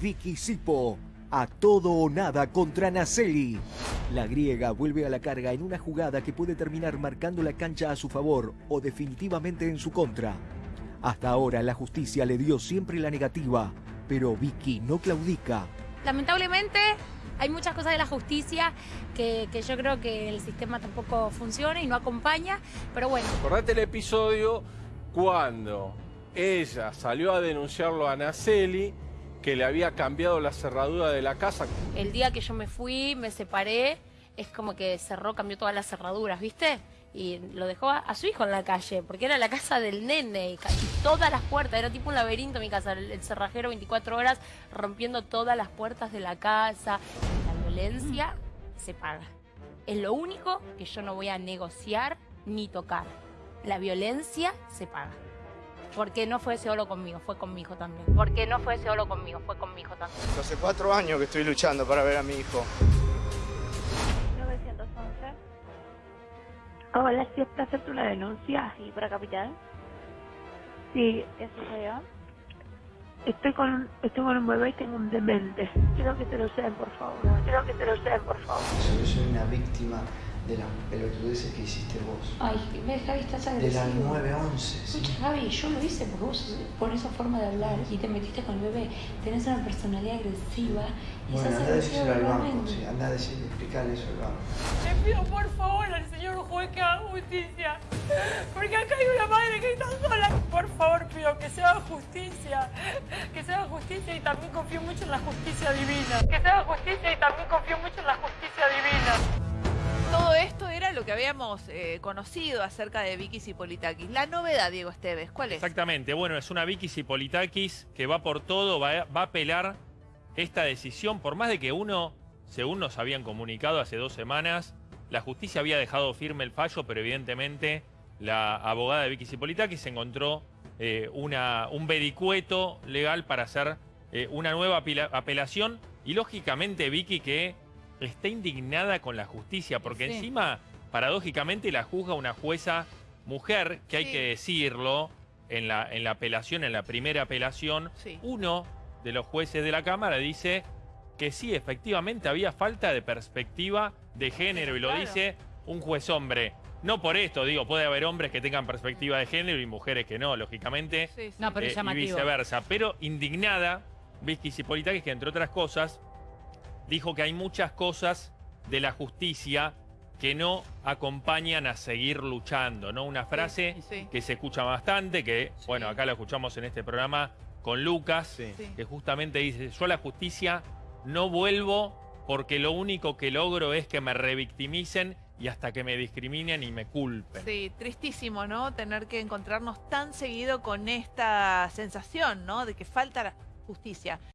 Vicky Sipo. A todo o nada contra Naceli. La griega vuelve a la carga en una jugada que puede terminar marcando la cancha a su favor o definitivamente en su contra. Hasta ahora la justicia le dio siempre la negativa, pero Vicky no claudica. Lamentablemente hay muchas cosas de la justicia que, que yo creo que el sistema tampoco funciona y no acompaña, pero bueno. Acordate el episodio cuando ella salió a denunciarlo a Naceli que le había cambiado la cerradura de la casa. El día que yo me fui, me separé, es como que cerró, cambió todas las cerraduras, ¿viste? Y lo dejó a, su hijo en la calle, porque era la casa del nene y, y todas las puertas, era tipo un laberinto mi casa, el, el cerrajero 24 horas rompiendo todas las puertas de la casa. La violencia se paga. Es lo único que yo no voy a negociar ni tocar. La violencia se paga. Porque no fue solo conmigo, fue con mi hijo también. Porque no fue solo conmigo, fue con mi hijo también. Hace cuatro años que estoy luchando para ver a mi hijo. 911. Hola, ¿sí es para hacerte una denuncia? Sí, para Capital. Sí, eso soy yo. Estoy con, estoy con un bebé y tengo un demente. Quiero que te lo sean, por favor. Quiero que te lo sean, por favor. Yo soy una víctima de las pelotudeces que hiciste vos. Ay, ves, Javi, estás De agresivo. la 911, sí. Escucha, Javi, yo lo hice porque vos por esa forma de hablar y te metiste con el bebé. Tenés una personalidad agresiva y Bueno, anda a decirlo al banco, sí, anda a decirle, explicarle eso al banco. Le pido por favor al señor juez que haga justicia. Porque acá hay una madre que está sola. Por favor, pido que se haga justicia. Que se haga justicia y también confío mucho en la justicia divina. Que se haga justicia y también confío mucho en la justicia divina. Habíamos eh, conocido acerca de Vicky Zipolitakis. La novedad, Diego Esteves, ¿cuál es? Exactamente, bueno, es una Vicky Zipolitakis que va por todo, va, va a apelar esta decisión, por más de que uno, según nos habían comunicado hace dos semanas, la justicia había dejado firme el fallo, pero evidentemente la abogada de Vicky Zipolitakis encontró eh, una, un vericueto legal para hacer eh, una nueva apela- apelación y lógicamente Vicky que está indignada con la justicia, porque Sí. encima, paradójicamente, la juzga una jueza mujer, que hay Sí. que decirlo, en la, en la apelación, en la primera apelación, Sí. uno de los jueces de la Cámara dice que sí, efectivamente había falta de perspectiva de género, y lo Claro. dice un juez hombre. No por esto, digo, puede haber hombres que tengan perspectiva de género y mujeres que no, lógicamente. Sí, sí. No, pero Eh, y viceversa. Pero indignada, Vicky Zipolitakis, que entre otras cosas, dijo que hay muchas cosas de la justicia que no acompañan a seguir luchando, ¿no? Una frase sí. que se escucha bastante, que, bueno, acá la escuchamos en este programa con Lucas, Sí. que justamente dice, yo a la justicia no vuelvo porque lo único que logro es que me revictimicen y hasta que me discriminen y me culpen. Sí, tristísimo, ¿no? Tener que encontrarnos tan seguido con esta sensación, ¿no? De que falta la justicia.